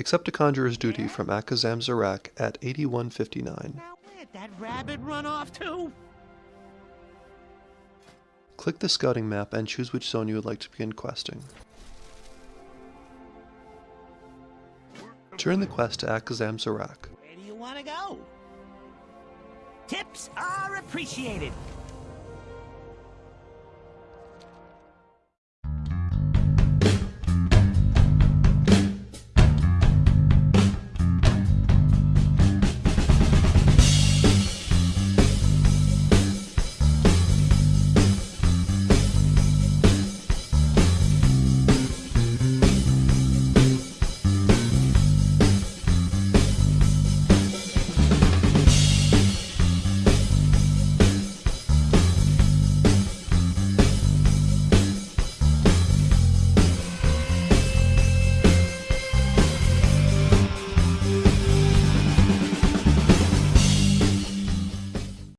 Accept a Conjurer's Duty from Akazamzarak at 8159. Now that rabbit run off to? Click the scouting map and choose which zone you would like to begin questing. Turn the quest to Akazamzarak. Where do you want to go? Tips are appreciated.